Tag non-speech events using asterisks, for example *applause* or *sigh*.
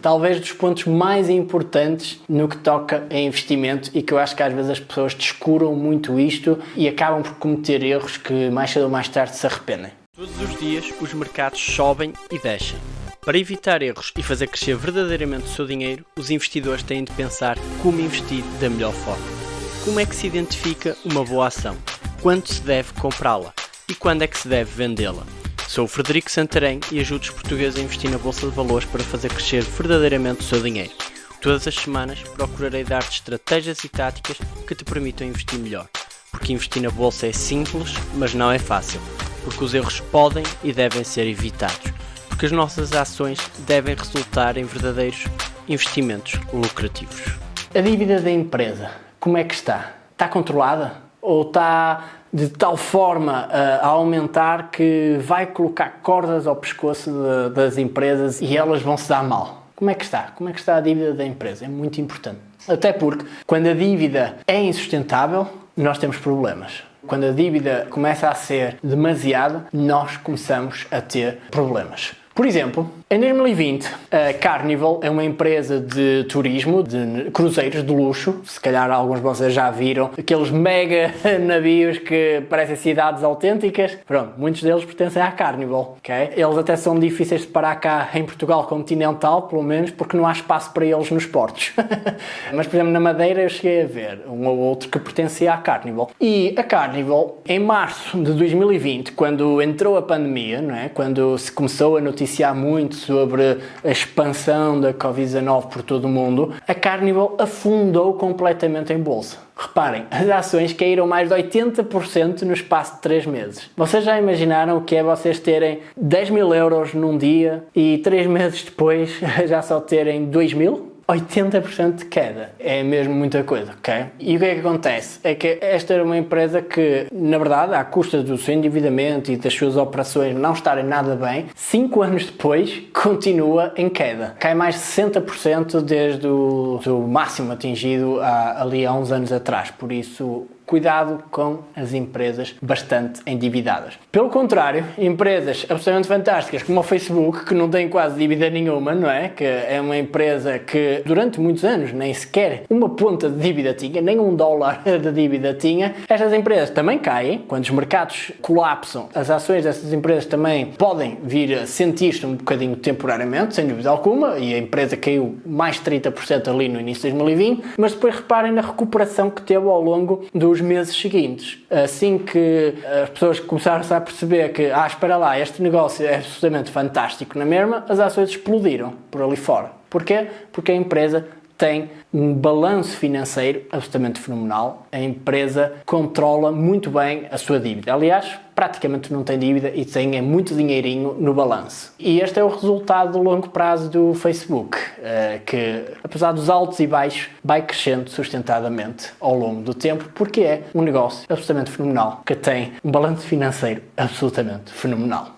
talvez dos pontos mais importantes no que toca a investimento e que eu acho que às vezes as pessoas descuram muito isto e acabam por cometer erros que mais cedo ou mais tarde se arrependem. Todos os dias os mercados sobem e descem. Para evitar erros e fazer crescer verdadeiramente o seu dinheiro, os investidores têm de pensar como investir da melhor forma. Como é que se identifica uma boa ação? Quando se deve comprá-la? E quando é que se deve vendê-la? Sou o Frederico Santarém e ajudo os portugueses a investir na Bolsa de Valores para fazer crescer verdadeiramente o seu dinheiro. Todas as semanas procurarei dar-te estratégias e táticas que te permitam investir melhor. Porque investir na Bolsa é simples, mas não é fácil porque os erros podem e devem ser evitados, porque as nossas ações devem resultar em verdadeiros investimentos lucrativos. A dívida da empresa, como é que está? Está controlada? Ou está de tal forma a aumentar que vai colocar cordas ao pescoço de, das empresas e elas vão se dar mal? Como é que está? Como é que está a dívida da empresa? É muito importante. Até porque, quando a dívida é insustentável, nós temos problemas. Quando a dívida começa a ser demasiada, nós começamos a ter problemas. Por exemplo, em 2020, a Carnival é uma empresa de turismo, de cruzeiros de luxo, se calhar alguns de vocês já viram, aqueles mega *laughs* navios que parecem cidades autênticas. Pronto, muitos deles pertencem à Carnival, ok? Eles até são difíceis de parar cá em Portugal continental, pelo menos, porque não há espaço para eles nos portos. *laughs* Mas, por exemplo, na Madeira eu cheguei a ver um ou outro que pertencia à Carnival. E a Carnival, em março de 2020, quando entrou a pandemia, não é? quando se começou a noticiar muito sobre a expansão da Covid-19 por todo o mundo, a Carnival afundou completamente em bolsa. Reparem, as ações caíram mais de 80% no espaço de 3 meses. Vocês já imaginaram o que é vocês terem 10 mil euros num dia e 3 meses depois *laughs* já só terem 2 mil? 80% de queda. É mesmo muita coisa, ok? E o que é que acontece? É que esta era uma empresa que, na verdade, à custa do seu endividamento e das suas operações não estarem nada bem, 5 anos depois continua em queda. Cai mais de 60% desde o, máximo atingido ali há uns anos atrás. Por isso, cuidado com as empresas bastante endividadas. Pelo contrário, empresas absolutamente fantásticas como o Facebook, que não tem quase dívida nenhuma, não é? Que é uma empresa que durante muitos anos nem sequer uma ponta de dívida tinha, nem um dólar *laughs* de dívida tinha. Estas empresas também caem, quando os mercados colapsam, as ações dessas empresas também podem vir a sentir-se um bocadinho temporariamente, sem dúvida alguma, e a empresa caiu mais 30% ali no início de 2020, mas depois reparem na recuperação que teve ao longo dos nos meses seguintes. Assim que as pessoas começaram a perceber que, ah, espera lá, este negócio é absolutamente fantástico na mesma, as ações explodiram por ali fora. Porquê? Porque a empresa tem um balanço financeiro absolutamente fenomenal. A empresa controla muito bem a sua dívida. Aliás, praticamente não tem dívida e tem é muito dinheirinho no balanço. E este é o resultado do longo prazo do Facebook, eh, que apesar dos altos e baixos, vai crescendo sustentadamente ao longo do tempo, porque é um negócio absolutamente fenomenal, que tem um balanço financeiro absolutamente fenomenal.